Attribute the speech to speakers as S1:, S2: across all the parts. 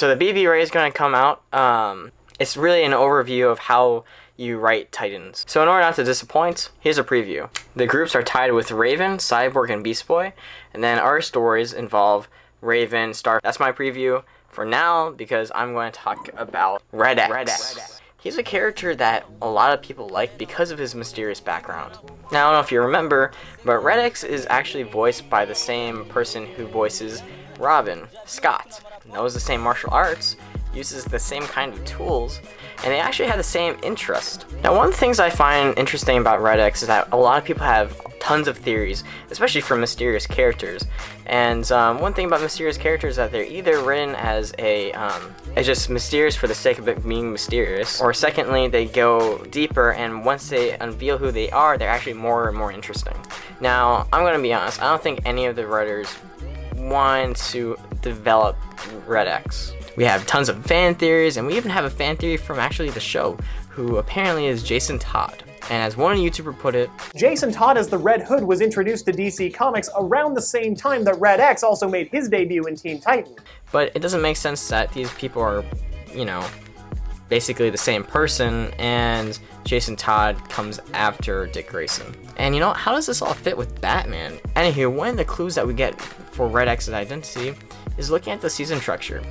S1: So the BBRae is going to come out. Um, it's really an overview of how you write Titans. So in order not to disappoint, here's a preview. The groups are tied with Raven, Cyborg, and Beast Boy, and then our stories involve Raven, Star. That's my preview for now because I'm going to talk about Red X. Red X. He's a character that a lot of people like because of his mysterious background. Now, I don't know if you remember, but Red X is actually voiced by the same person who voices Robin, Scott. Knows the same martial arts, uses the same kind of tools, and they actually have the same interest. Now one of the things I find interesting about Red X is that a lot of people have tons of theories, especially for mysterious characters. And um, one thing about mysterious characters is that they're either written as a um, as just mysterious for the sake of it being mysterious, or secondly, they go deeper and once they unveil who they are, they're actually more and more interesting. Now, I'm gonna be honest, I don't think any of the writers want to develop Red X. We have tons of fan theories, and we even have a fan theory from actually the show, who apparently is Jason Todd. And as one YouTuber put it,
S2: Jason Todd as the Red Hood was introduced to DC Comics around the same time that Red X also made his debut in Teen Titan.
S1: But it doesn't make sense that these people are, you know, basically the same person, and Jason Todd comes after Dick Grayson. And you know, how does this all fit with Batman? Anywho, one of the clues that we get for Red X's identity is looking at the season structure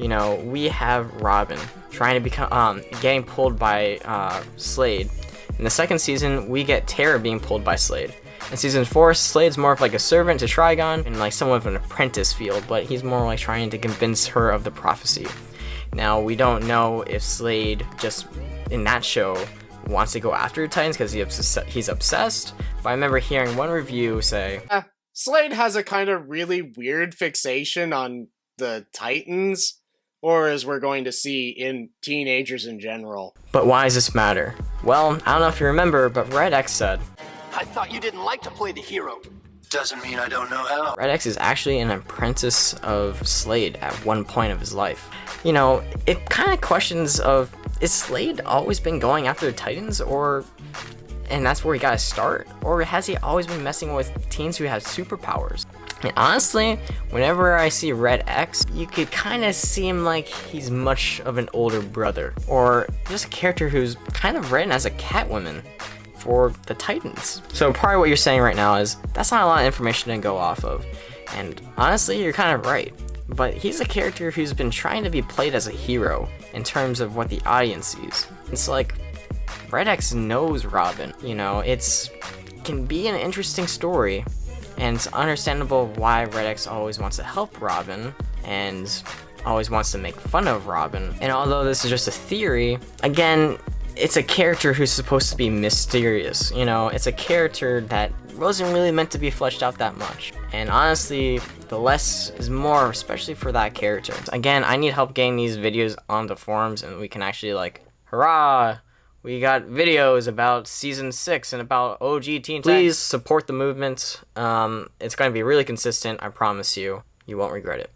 S1: you know, we have Robin trying to become, um, getting pulled by uh, Slade. In the second season, we get Terra being pulled by Slade. In season 4, Slade's more of like a servant to Trigon and like somewhat of an apprentice field, but he's more like trying to convince her of the prophecy. Now, we don't know if Slade just, in that show, wants to go after Titans because he he's obsessed, but I remember hearing one review say,
S3: uh, Slade has a kind of really weird fixation on the Titans or as we're going to see in teenagers in general.
S1: But why does this matter? Well, I don't know if you remember, but Red X said,
S4: I thought you didn't like to play the hero. Doesn't mean I don't know how.
S1: Red X is actually an apprentice of Slade at one point of his life. You know, it kind of questions of, is Slade always been going after the Titans, or and that's where he got to start? Or has he always been messing with teens who have superpowers? And honestly, whenever I see Red X, you could kind of seem like he's much of an older brother, or just a character who's kind of written as a Catwoman for the Titans. So probably what you're saying right now is, that's not a lot of information to go off of. And honestly, you're kind of right. But he's a character who's been trying to be played as a hero in terms of what the audience sees. It's like, Red X knows Robin, you know, it's can be an interesting story, and it's understandable why Red X always wants to help Robin, and always wants to make fun of Robin. And although this is just a theory, again, it's a character who's supposed to be mysterious, you know? It's a character that wasn't really meant to be fleshed out that much. And honestly, the less is more, especially for that character. Again, I need help getting these videos on the forums and we can actually like, hurrah, we got videos about season six and about OG Teen Please support the movement. Um, it's going to be really consistent. I promise you. You won't regret it.